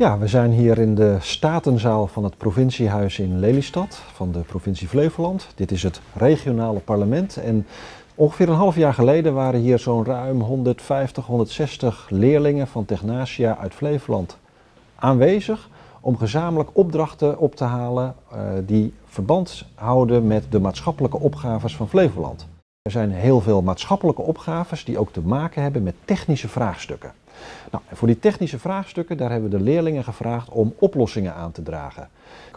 Ja, we zijn hier in de Statenzaal van het provinciehuis in Lelystad van de provincie Flevoland. Dit is het regionale parlement en ongeveer een half jaar geleden waren hier zo'n ruim 150, 160 leerlingen van Technasia uit Flevoland aanwezig om gezamenlijk opdrachten op te halen uh, die verband houden met de maatschappelijke opgaves van Flevoland. Er zijn heel veel maatschappelijke opgaves die ook te maken hebben met technische vraagstukken. Nou, voor die technische vraagstukken, daar hebben we de leerlingen gevraagd om oplossingen aan te dragen.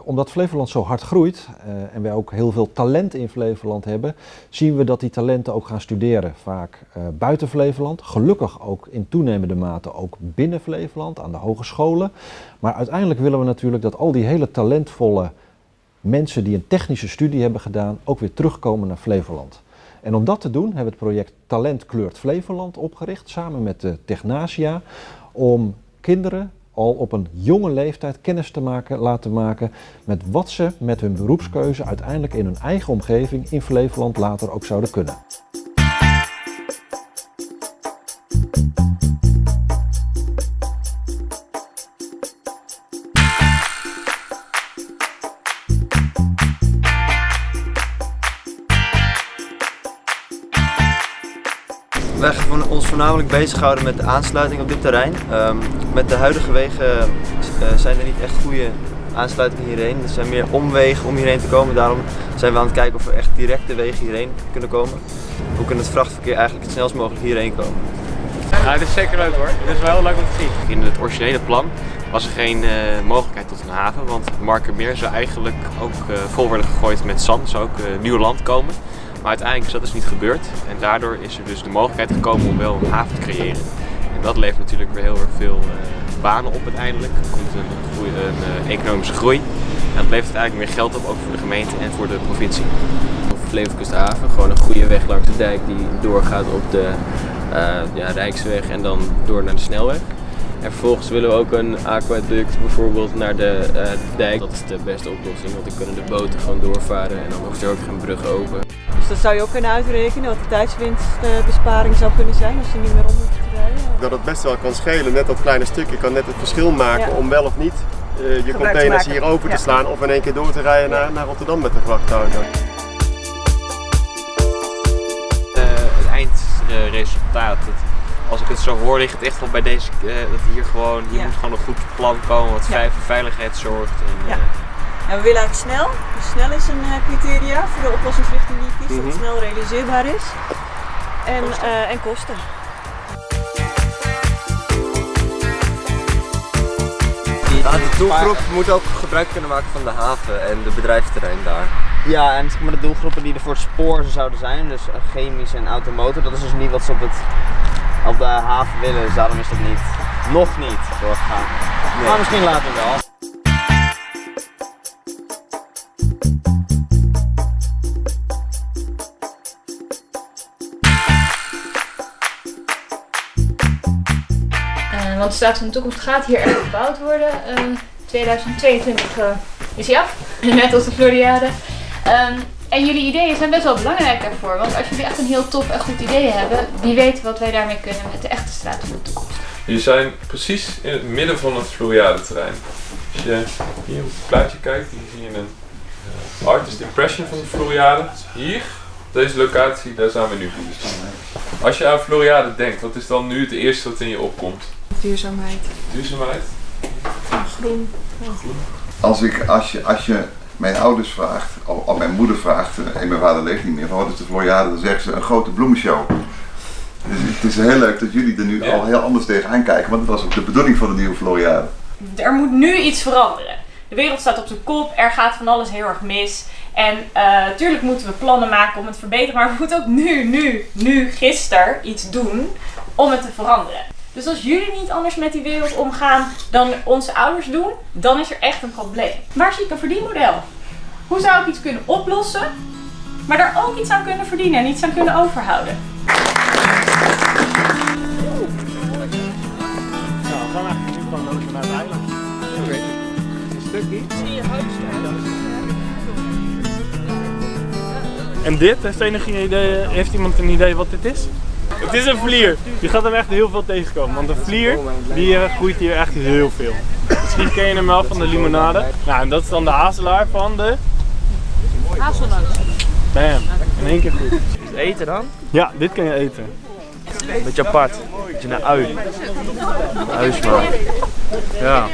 Omdat Flevoland zo hard groeit uh, en wij ook heel veel talent in Flevoland hebben, zien we dat die talenten ook gaan studeren. Vaak uh, buiten Flevoland, gelukkig ook in toenemende mate ook binnen Flevoland, aan de hogescholen. Maar uiteindelijk willen we natuurlijk dat al die hele talentvolle mensen die een technische studie hebben gedaan, ook weer terugkomen naar Flevoland. En om dat te doen hebben we het project Talent Kleurt Flevoland opgericht, samen met de Technasia, om kinderen al op een jonge leeftijd kennis te maken, laten maken met wat ze met hun beroepskeuze uiteindelijk in hun eigen omgeving in Flevoland later ook zouden kunnen. Voornamelijk bezighouden met de aansluiting op dit terrein. Um, met de huidige wegen uh, zijn er niet echt goede aansluitingen hierheen. Er zijn meer omwegen om hierheen te komen. Daarom zijn we aan het kijken of we echt directe wegen hierheen kunnen komen. Hoe kunnen het vrachtverkeer eigenlijk het snelst mogelijk hierheen komen? Ja, het is zeker leuk hoor. Het is wel heel leuk om te zien. In het originele plan was er geen uh, mogelijkheid tot een haven, want Markermeer zou eigenlijk ook uh, vol worden gegooid met zand, zou ook nieuw land komen. Maar uiteindelijk is dat dus niet gebeurd en daardoor is er dus de mogelijkheid gekomen om wel een haven te creëren. En dat levert natuurlijk weer heel erg veel uh, banen op uiteindelijk. Er komt een, groei, uh, economische groei en dat levert eigenlijk meer geld op, ook voor de gemeente en voor de provincie. Flevolandkusthaven, gewoon een goede weg langs de dijk die doorgaat op de uh, ja, Rijksweg en dan door naar de snelweg. En vervolgens willen we ook een aquaduct bijvoorbeeld naar de dijk. Dat is de beste oplossing, want dan kunnen de boten gewoon doorvaren en dan hoeft er ook geen brug open. Dus dat zou je ook kunnen uitrekenen wat de tijdswinstbesparing zou kunnen zijn als je niet meer om hoeft te rijden? Dat het best wel kan schelen, net dat kleine stukje kan net het verschil maken ja. om wel of niet uh, je containers hier open te slaan of in één keer door te rijden naar, naar Rotterdam met de vrachtauto. Uh, het eindresultaat, als ik het zo hoor, ligt het echt wel bij deze, uh, dat hier gewoon, hier ja. moet gewoon een goed plan komen wat ja. voor veiligheid zorgt. En, ja. En we willen eigenlijk snel, dus snel is een uh, criteria voor de oplossingsrichting die je kiest, mm -hmm. dat het snel realiseerbaar is. En kosten. Uh, en kosten. Ja, de doelgroep moet ook gebruik kunnen maken van de haven en de bedrijfsterrein daar. Ja, en zeg maar, de doelgroepen die er voor het spoor zouden zijn, dus chemisch en automotor, dat is dus niet wat ze op, het, op de haven willen, dus daarom is dat niet, nog niet doorgegaan. Nee. Maar misschien later wel. Want de Staat van de Toekomst gaat hier echt gebouwd worden. Uh, 2022 uh, is hij af, net als de Floriade. Um, en jullie ideeën zijn best wel belangrijk daarvoor. Want als jullie echt een heel tof en goed idee hebben, wie weet wat wij daarmee kunnen met de echte Straat van de Toekomst. Jullie zijn precies in het midden van het Floriade terrein. Als je hier op het plaatje kijkt, hier zie je een uh, artist impression van de Floriade. Hier, deze locatie, daar zijn we nu. Als je aan Floriade denkt, wat is dan nu het eerste wat in je opkomt? Duurzaamheid. Duurzaamheid? Groen. Ja. groen. Als, ik, als, je, als je mijn ouders vraagt, of, of mijn moeder vraagt, en mijn vader leeft niet meer, van wat is de Floriade, dan zeggen ze een grote bloemenshow. Dus het is heel leuk dat jullie er nu ja. al heel anders tegenaan kijken, want dat was ook de bedoeling van de nieuwe Floriade. Er moet nu iets veranderen. De wereld staat op zijn kop, er gaat van alles heel erg mis. En natuurlijk uh, moeten we plannen maken om het te verbeteren, maar we moeten ook nu, nu, nu, gisteren iets doen om het te veranderen. Dus als jullie niet anders met die wereld omgaan dan onze ouders doen, dan is er echt een probleem. Waar zie ik een verdienmodel? Hoe zou ik iets kunnen oplossen, maar daar ook iets aan kunnen verdienen en iets aan kunnen overhouden? Nou, we gaan eigenlijk nu gewoon over naar het eiland. Oké. Een stukje. Zie je huis En dit, heeft, enige idee, heeft iemand een idee wat dit is? Het is een vlier. Je gaat hem echt heel veel tegenkomen. Want een vlier, die eh, groeit hier echt heel veel. Misschien ken je hem wel van de limonade. Nou, en dat is dan de hazelaar van de... Hazelnoot. Bam. In één keer goed. Eten dan? Ja, dit kan je eten. Beetje apart. Beetje naar ui. Uismaak. Ja.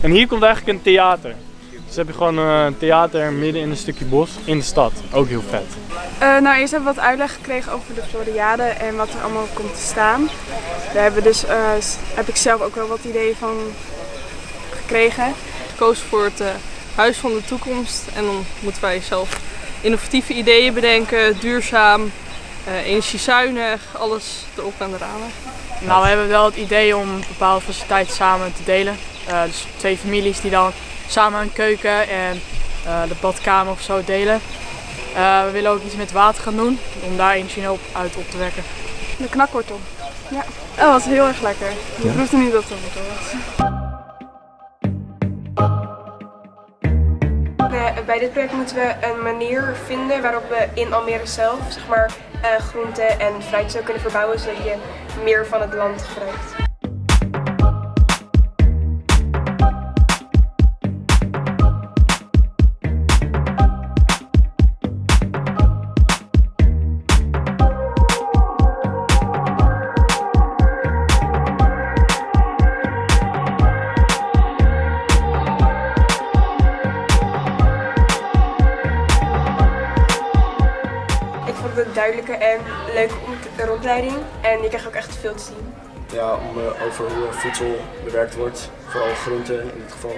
En hier komt eigenlijk een theater. Dus heb je gewoon eh, een theater midden in een stukje bos in de stad. Ook heel vet. Uh, nou, eerst hebben we wat uitleg gekregen over de Floriade en wat er allemaal komt te staan. Daar hebben dus, uh, heb ik zelf ook wel wat ideeën van gekregen. Ik koos voor het uh, Huis van de Toekomst en dan moeten wij zelf innovatieve ideeën bedenken, duurzaam, energiezuinig, alles erop en eraan. Nou, we hebben wel het idee om bepaalde faciliteiten samen te delen. dus twee families die dan samen een keuken en uh, de badkamer of zo delen. Uh, we willen ook iets met water gaan doen om daar energie op uit op te wekken. De knakwortel. Ja, dat was heel erg lekker. Je ja. proefde niet dat het wortel was. Bij dit project moeten we een manier vinden waarop we in Almere zelf zeg maar, uh, groenten en fruit zo kunnen verbouwen zodat je meer van het land gebruikt. Duidelijke en leuke rondleiding. En je krijgt ook echt veel te zien. Ja, om, uh, over hoe voedsel bewerkt wordt, vooral groenten in dit geval.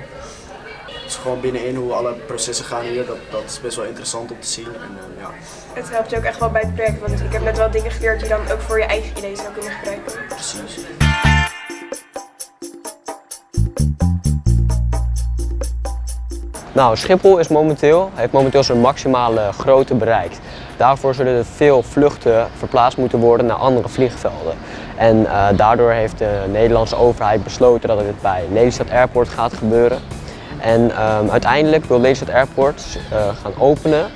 Dus gewoon binnenin hoe alle processen gaan hier, dat, dat is best wel interessant om te zien. En, uh, ja. Het helpt je ook echt wel bij het project, want ik heb net wel dingen geleerd die je dan ook voor je eigen ideeën zou kunnen gebruiken. Precies. Nou, Schiphol is momenteel, heeft momenteel zijn maximale grootte bereikt. Daarvoor zullen er veel vluchten verplaatst moeten worden naar andere vliegvelden. En uh, daardoor heeft de Nederlandse overheid besloten dat het bij Lelystad Airport gaat gebeuren. En um, uiteindelijk wil Lelystad Airport uh, gaan openen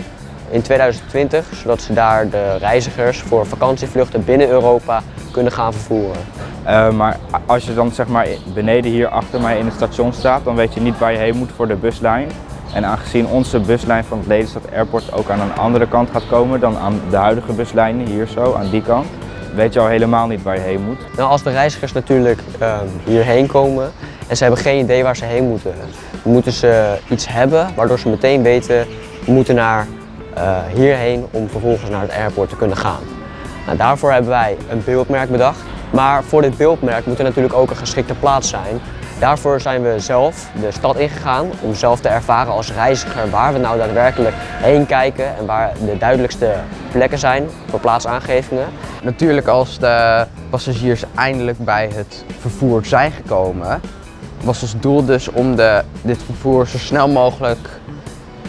in 2020, zodat ze daar de reizigers voor vakantievluchten binnen Europa kunnen gaan vervoeren. Uh, maar als je dan zeg maar beneden hier achter mij in het station staat, dan weet je niet waar je heen moet voor de buslijn. En aangezien onze buslijn van het Lelystad Airport ook aan een andere kant gaat komen dan aan de huidige buslijnen, hier zo, aan die kant, weet je al helemaal niet waar je heen moet. Nou, als de reizigers natuurlijk uh, hierheen komen en ze hebben geen idee waar ze heen moeten, moeten ze iets hebben waardoor ze meteen weten, we moeten naar uh, hierheen om vervolgens naar het airport te kunnen gaan. Nou, daarvoor hebben wij een beeldmerk bedacht. Maar voor dit beeldmerk moet er natuurlijk ook een geschikte plaats zijn Daarvoor zijn we zelf de stad ingegaan om zelf te ervaren als reiziger waar we nou daadwerkelijk heen kijken en waar de duidelijkste plekken zijn voor plaatsaangevingen. Natuurlijk als de passagiers eindelijk bij het vervoer zijn gekomen, was ons doel dus om de, dit vervoer zo snel mogelijk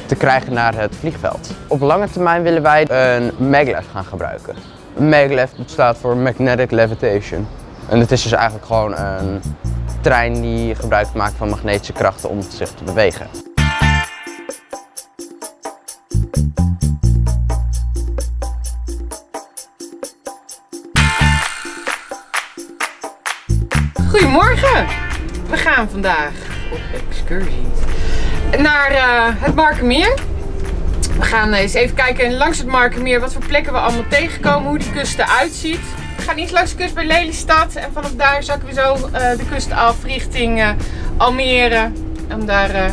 te krijgen naar het vliegveld. Op lange termijn willen wij een maglev gaan gebruiken. Maglev staat voor Magnetic Levitation. En het is dus eigenlijk gewoon een die gebruik maakt van magnetische krachten om zich te bewegen. Goedemorgen! We gaan vandaag op excursie naar uh, het Markermeer. We gaan eens even kijken langs het Markermeer wat voor plekken we allemaal tegenkomen, hoe die kust eruit ziet gaan iets langs de kust bij Lelystad. En vanaf daar zakken we zo uh, de kust af richting uh, Almere. Om daar uh,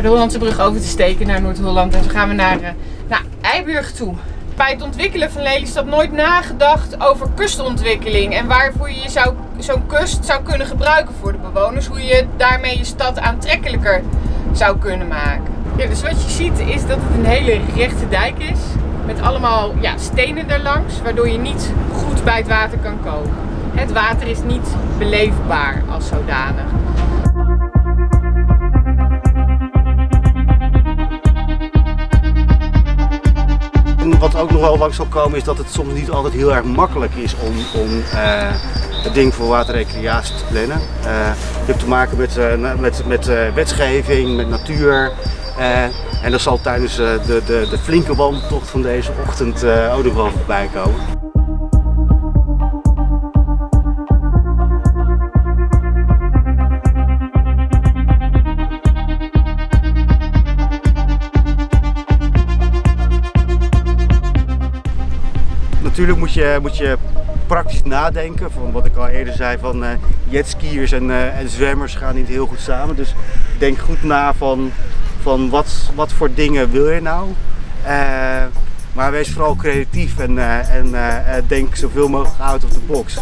de Hollandse brug over te steken naar Noord-Holland. En zo gaan we naar, naar Eiburg toe. Bij het ontwikkelen van Lelystad nooit nagedacht over kustontwikkeling. En waarvoor je zo'n kust zou kunnen gebruiken voor de bewoners. Hoe je daarmee je stad aantrekkelijker zou kunnen maken. Ja, dus wat je ziet is dat het een hele rechte dijk is. Met allemaal ja, stenen erlangs, waardoor je niet goed bij het water kan komen. Het water is niet beleefbaar als zodanig. wat ook nog wel langs zal komen is dat het soms niet altijd heel erg makkelijk is om, om uh, het ding voor waterrecreatie te plannen. Uh, je hebt te maken met, uh, met, met wetgeving, met natuur. En dat zal tijdens eh, de, de, de flinke wandeltocht van deze ochtend eh, ook nog voorbij komen. Natuurlijk moet je, moet je praktisch nadenken. Van wat ik al eerder zei, van jetskiers en, en zwemmers gaan niet heel goed samen. Dus denk goed na van, van wat, wat voor dingen wil je nou. Uh, maar wees vooral creatief en, en denk zoveel mogelijk out of the box.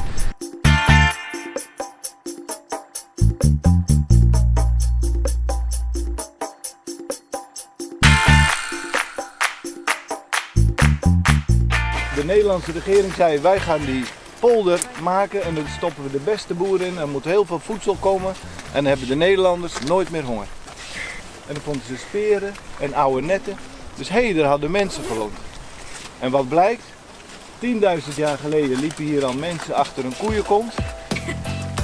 De Nederlandse regering zei wij gaan die polder maken en dan stoppen we de beste boeren in. Er moet heel veel voedsel komen en dan hebben de Nederlanders nooit meer honger. En dan vonden ze speren en oude netten. Dus hé, hey, daar hadden mensen gewoond. En wat blijkt? 10.000 jaar geleden liepen hier al mensen achter een koeienkont.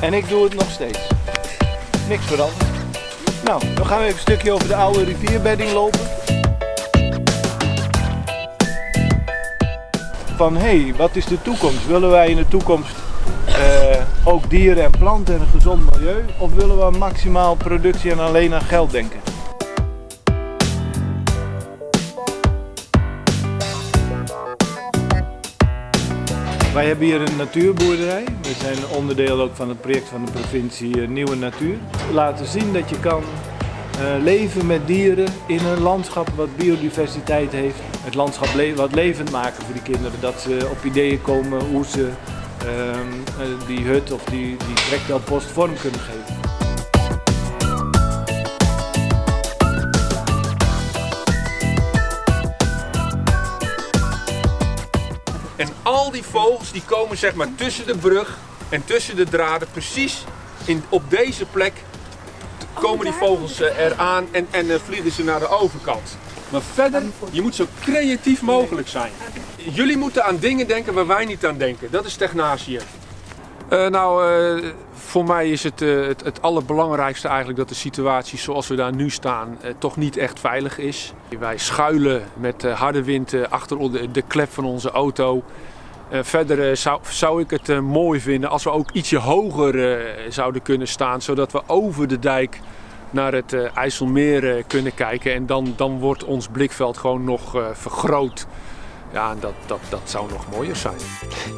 En ik doe het nog steeds. Niks veranderd. Nou, dan gaan we even een stukje over de oude rivierbedding lopen. van hé, wat is de toekomst? Willen wij in de toekomst uh, ook dieren en planten en een gezond milieu? Of willen we maximaal productie en alleen aan geld denken? Wij hebben hier een natuurboerderij. We zijn onderdeel ook van het project van de provincie Nieuwe Natuur. Laten zien dat je kan uh, leven met dieren in een landschap wat biodiversiteit heeft. Het landschap wat levend maken voor die kinderen. Dat ze op ideeën komen hoe ze uh, die hut of die, die trektelpost vorm kunnen geven. Al die vogels die komen zeg maar tussen de brug en tussen de draden precies in, op deze plek komen die vogels eh, eraan en, en uh, vliegen ze naar de overkant. Maar verder, je moet zo creatief mogelijk zijn. Jullie moeten aan dingen denken waar wij niet aan denken. Dat is Technasië. Uh, nou, voor mij is het, het, het, allerbelangrijkste eigenlijk dat de situatie zoals we daar nu staan toch niet echt veilig is. Wij schuilen met harde wind achter de, de, klep van onze auto. Verder zou, zou ik het mooi vinden als we ook ietsje hoger zouden kunnen staan, zodat we over de dijk naar het IJsselmeer kunnen kijken. En dan, dan wordt ons blikveld gewoon nog vergroot. Ja, dat, dat, dat zou nog mooier zijn.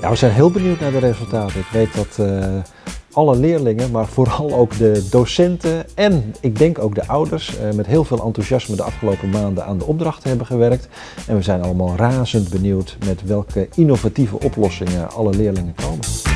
Ja, we zijn heel benieuwd naar de resultaten. Ik weet dat alle leerlingen, maar vooral ook de docenten en ik denk ook de ouders met heel veel enthousiasme de afgelopen maanden aan de opdrachten hebben gewerkt. En we zijn allemaal razend benieuwd met welke innovatieve oplossingen alle leerlingen komen.